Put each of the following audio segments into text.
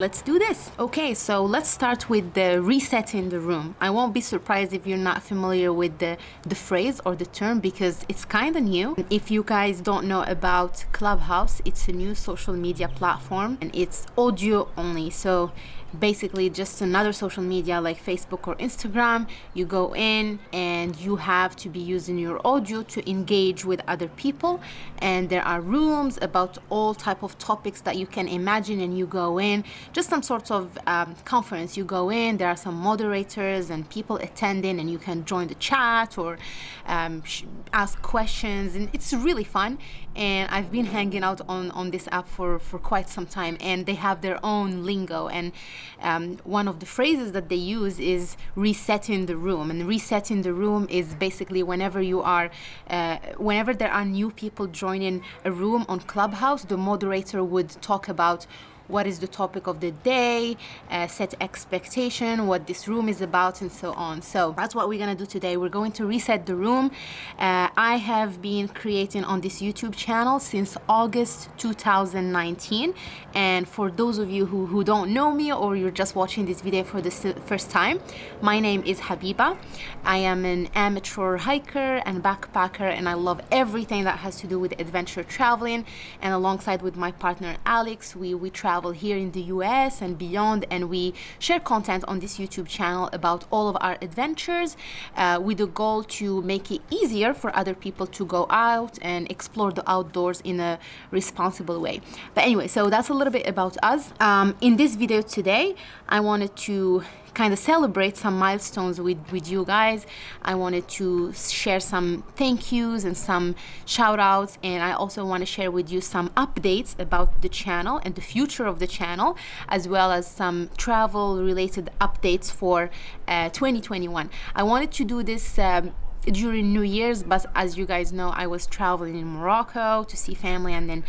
Let's do this. Okay, so let's start with the resetting the room. I won't be surprised if you're not familiar with the, the phrase or the term because it's kind of new. If you guys don't know about Clubhouse, it's a new social media platform and it's audio only. So basically just another social media like Facebook or Instagram. You go in and you have to be using your audio to engage with other people. And there are rooms about all type of topics that you can imagine and you go in, just some sort of um, conference. You go in, there are some moderators and people attending and you can join the chat or um, ask questions and it's really fun. And I've been hanging out on, on this app for, for quite some time and they have their own lingo and um, one of the phrases that they use is resetting the room. And resetting the room is basically whenever you are, uh, whenever there are new people joining a room on Clubhouse, the moderator would talk about what is the topic of the day, uh, set expectation, what this room is about, and so on. So that's what we're gonna do today. We're going to reset the room. Uh, I have been creating on this YouTube channel since August 2019. And for those of you who, who don't know me or you're just watching this video for the first time, my name is Habiba. I am an amateur hiker and backpacker and I love everything that has to do with adventure traveling. And alongside with my partner Alex, we, we travel travel here in the US and beyond and we share content on this YouTube channel about all of our adventures uh, with the goal to make it easier for other people to go out and explore the outdoors in a responsible way. But anyway, so that's a little bit about us. Um, in this video today, I wanted to kind of celebrate some milestones with, with you guys. I wanted to share some thank yous and some shout outs and I also want to share with you some updates about the channel and the future of the channel as well as some travel related updates for uh, 2021. I wanted to do this um, during New Year's but as you guys know I was traveling in Morocco to see family and then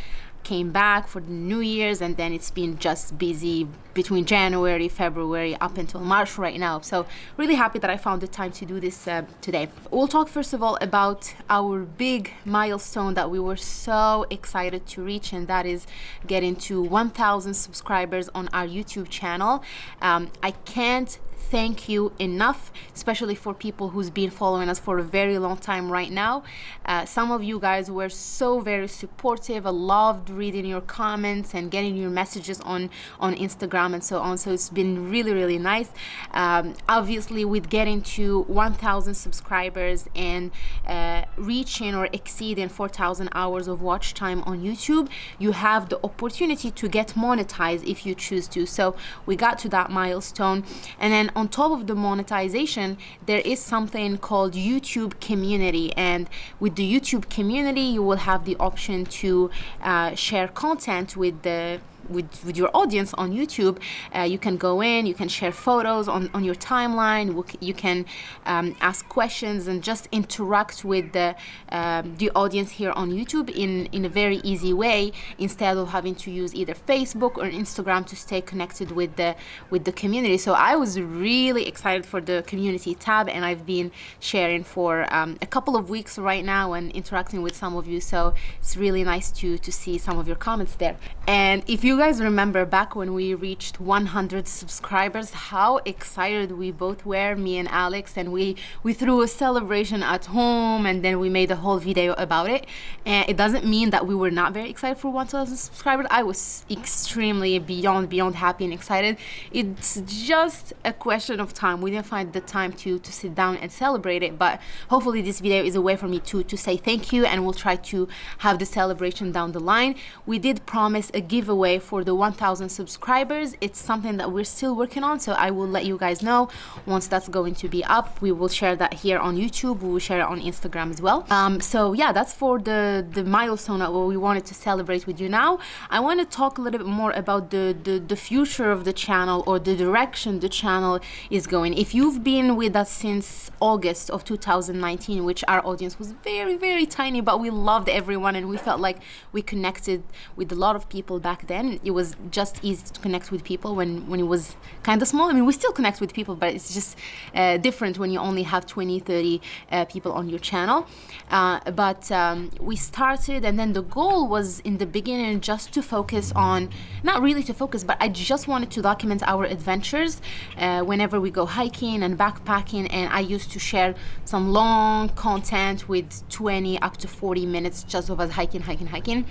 came back for the New Year's and then it's been just busy between January, February up until March right now. So really happy that I found the time to do this uh, today. We'll talk first of all about our big milestone that we were so excited to reach and that is getting to 1,000 subscribers on our YouTube channel. Um, I can't thank you enough, especially for people who's been following us for a very long time right now. Uh, some of you guys were so very supportive. I loved reading your comments and getting your messages on, on Instagram and so on. So it's been really, really nice. Um, obviously, with getting to 1,000 subscribers and uh, reaching or exceeding 4,000 hours of watch time on YouTube, you have the opportunity to get monetized if you choose to. So we got to that milestone. And then on top of the monetization, there is something called YouTube community. And with the YouTube community, you will have the option to uh, share content with the with, with your audience on YouTube, uh, you can go in, you can share photos on, on your timeline, you can um, ask questions and just interact with the, um, the audience here on YouTube in, in a very easy way instead of having to use either Facebook or Instagram to stay connected with the, with the community. So I was really excited for the community tab and I've been sharing for um, a couple of weeks right now and interacting with some of you. So it's really nice to, to see some of your comments there. And if you guys remember back when we reached 100 subscribers, how excited we both were, me and Alex, and we, we threw a celebration at home and then we made a whole video about it. And it doesn't mean that we were not very excited for 1,000 subscribers. I was extremely beyond, beyond happy and excited. It's just a question of time. We didn't find the time to, to sit down and celebrate it, but hopefully this video is a way for me to, to say thank you and we'll try to have the celebration down the line. We did promise a giveaway for the 1000 subscribers. It's something that we're still working on so I will let you guys know once that's going to be up. We will share that here on YouTube. We will share it on Instagram as well. Um, so yeah that's for the the milestone that we wanted to celebrate with you now. I want to talk a little bit more about the, the the future of the channel or the direction the channel is going. If you've been with us since August of 2019 which our audience was very very tiny but we loved everyone and we felt like we connected with a lot of people back then it was just easy to connect with people when when it was kind of small. I mean we still connect with people but it's just uh, different when you only have 20 30 uh, people on your channel. Uh, but um, we started and then the goal was in the beginning just to focus on not really to focus but i just wanted to document our adventures uh, whenever we go hiking and backpacking and i used to share some long content with 20 up to 40 minutes just of us hiking hiking hiking.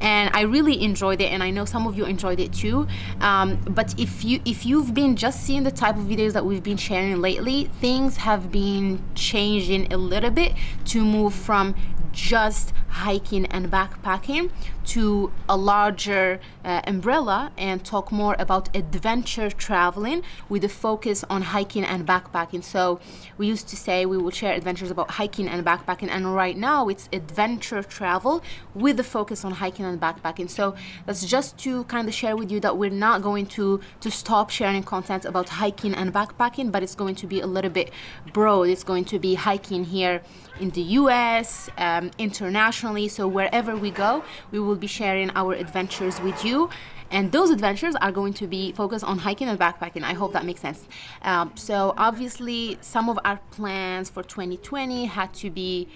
And i really enjoyed it and i know some of you enjoyed it too. Um, but if you if you've been just seeing the type of videos that we've been sharing lately things have been changing a little bit to move from just hiking and backpacking to a larger uh, umbrella and talk more about adventure traveling with a focus on hiking and backpacking. So we used to say we would share adventures about hiking and backpacking and right now it's adventure travel with the focus on hiking and backpacking. So that's just to kind of share with you that we're not going to to stop sharing content about hiking and backpacking, but it's going to be a little bit broad. It's going to be hiking here in the US, um, internationally. So wherever we go, we will be sharing our adventures with you. And those adventures are going to be focused on hiking and backpacking. I hope that makes sense. Um, so obviously, some of our plans for 2020 had to be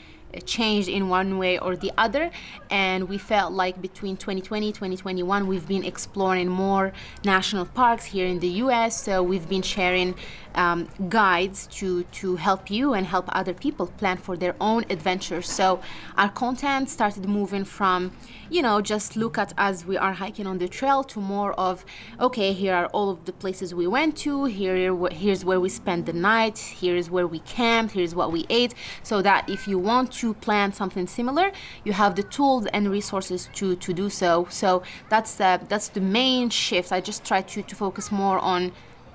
changed in one way or the other and we felt like between 2020 2021 we've been exploring more national parks here in the US so we've been sharing um, guides to to help you and help other people plan for their own adventures. So our content started moving from you know just look at as we are hiking on the trail to more of okay here are all of the places we went to here here's where we spent the night here's where we camped here's what we ate. So that if you want to plan something similar you have the tools and resources to to do so. So that's uh, that's the main shift. I just try to to focus more on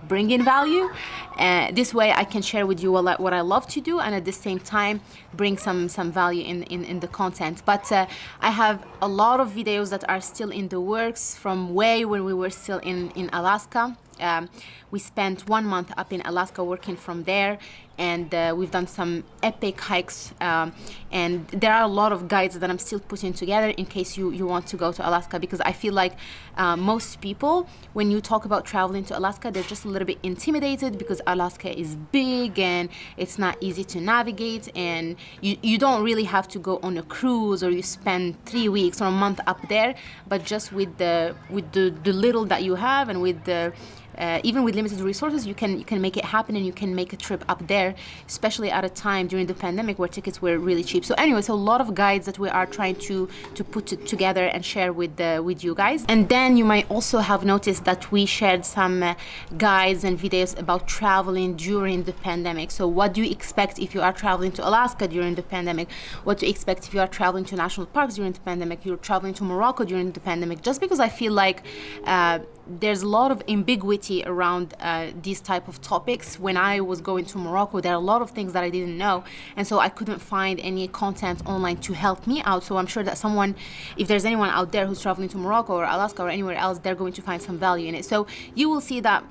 bringing value. And uh, this way I can share with you what, what I love to do and at the same time bring some some value in in, in the content. But uh, I have a lot of videos that are still in the works from way when we were still in in Alaska. Um, we spent one month up in Alaska working from there and uh, we've done some epic hikes um, and there are a lot of guides that I'm still putting together in case you, you want to go to Alaska because I feel like uh, most people when you talk about traveling to Alaska they're just a little bit intimidated because Alaska is big and it's not easy to navigate and you, you don't really have to go on a cruise or you spend three weeks or a month up there but just with the with the, the little that you have and with the uh, even with limited resources, you can you can make it happen and you can make a trip up there, especially at a time during the pandemic where tickets were really cheap. So anyway, so a lot of guides that we are trying to to put together and share with the with you guys. And then you might also have noticed that we shared some uh, guides and videos about traveling during the pandemic. So what do you expect if you are traveling to Alaska during the pandemic? What to expect if you are traveling to national parks during the pandemic? You're traveling to Morocco during the pandemic? Just because I feel like uh, there's a lot of ambiguity around uh, these type of topics. When I was going to Morocco, there are a lot of things that I didn't know, and so I couldn't find any content online to help me out. So I'm sure that someone, if there's anyone out there who's traveling to Morocco or Alaska or anywhere else, they're going to find some value in it. So you will see that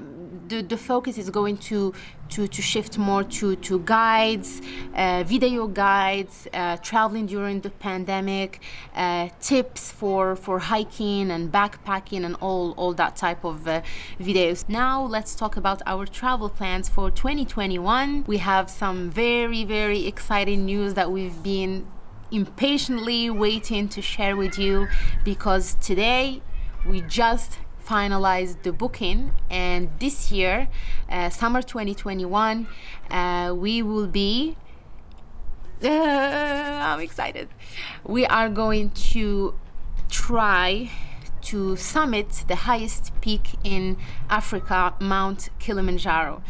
the, the focus is going to to, to shift more to, to guides, uh, video guides, uh, traveling during the pandemic, uh, tips for, for hiking and backpacking and all, all that type of uh, videos. Now let's talk about our travel plans for 2021. We have some very, very exciting news that we've been impatiently waiting to share with you because today we just finalized the booking and this year uh, summer 2021 uh, we will be uh, I'm excited. We are going to try to summit the highest peak in Africa Mount Kilimanjaro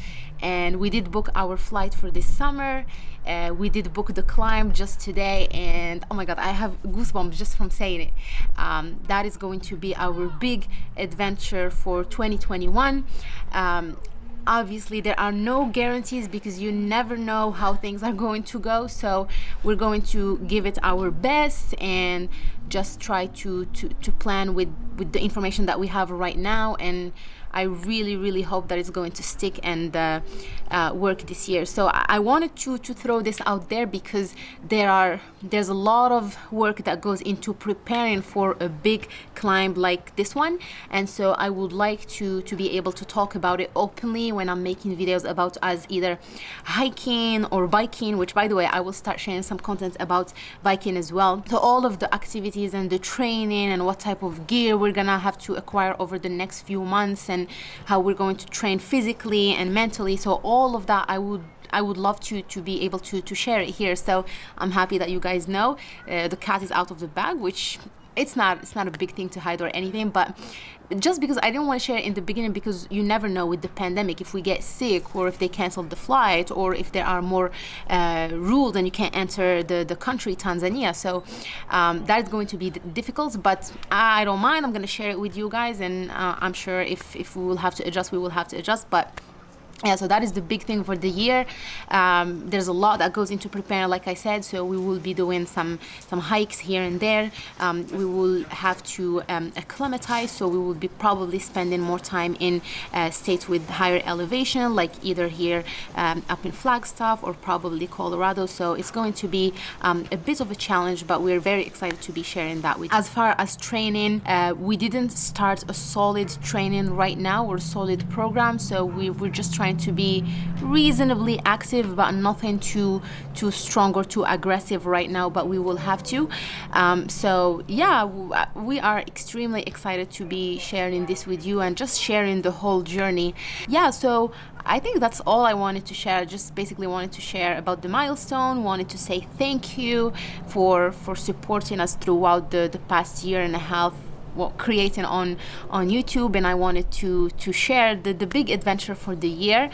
and we did book our flight for this summer. Uh, we did book the climb just today and oh my god I have goosebumps just from saying it. Um, that is going to be our big adventure for 2021 um, obviously there are no guarantees because you never know how things are going to go so we're going to give it our best and just try to, to, to plan with, with the information that we have right now and I really, really hope that it's going to stick and uh, uh, work this year. So I, wanted to, to throw this out there because there are there's a lot of work that goes into preparing for a big climb like this one. And so I would like to, to be able to talk about it openly when I'm making videos about us either hiking or biking, which by the way, I will start sharing some content about biking as well. So all of the activities and the training and what type of gear we're gonna have to acquire over the next few months and how we're going to train physically and mentally. So all of that I would I would love to to be able to to share it here. So I'm happy that you guys know uh, the cat is out of the bag, which it's not it's not a big thing to hide or anything but just because I didn't want to share it in the beginning because you never know with the pandemic. If we get sick or if they cancel the flight or if there are more uh, rules and you can't enter the, the country Tanzania. So um, that is going to be difficult but I don't mind. I'm going to share it with you guys and uh, I'm sure if, if we will have to adjust we will have to adjust but yeah so that is the big thing for the year. Um, there's a lot that goes into preparing like I said so we will be doing some some hikes here and there. Um, we will have to um, acclimatize so we will be probably spending more time in uh, states with higher elevation like either here um, up in Flagstaff or probably Colorado. So it's going to be um, a bit of a challenge but we're very excited to be sharing that with you. as far as training uh, we didn't start a solid training right now or solid program so we, we're just trying trying to be reasonably active but nothing too too strong or too aggressive right now but we will have to um, so yeah we are extremely excited to be sharing this with you and just sharing the whole journey yeah so I think that's all I wanted to share. Just basically wanted to share about the milestone. Wanted to say thank you for for supporting us throughout the the past year and a half well, creating on on YouTube and I wanted to to share the, the big adventure for the year.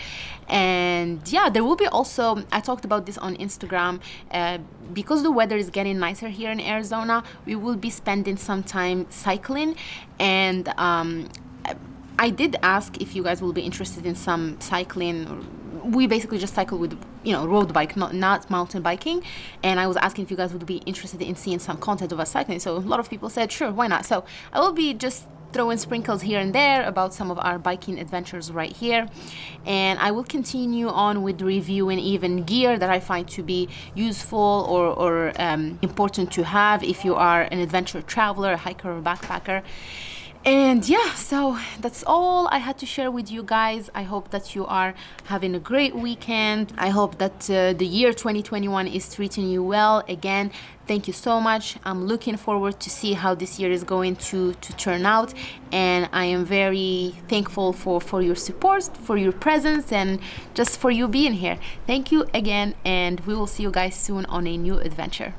And yeah there will be also I talked about this on Instagram uh, because the weather is getting nicer here in Arizona we will be spending some time cycling. And um, I did ask if you guys will be interested in some cycling. We basically just cycle with you know road bike not not mountain biking. And i was asking if you guys would be interested in seeing some content of us cycling. So a lot of people said sure why not? So i will be just throwing sprinkles here and there about some of our biking adventures right here. And I will continue on with reviewing even gear that I find to be useful or, or um, important to have if you are an adventure traveler, a hiker or backpacker and yeah so that's all i had to share with you guys. I hope that you are having a great weekend. I hope that uh, the year 2021 is treating you well again. Thank you so much. I'm looking forward to see how this year is going to to turn out. And i am very thankful for for your support for your presence and just for you being here. Thank you again and we will see you guys soon on a new adventure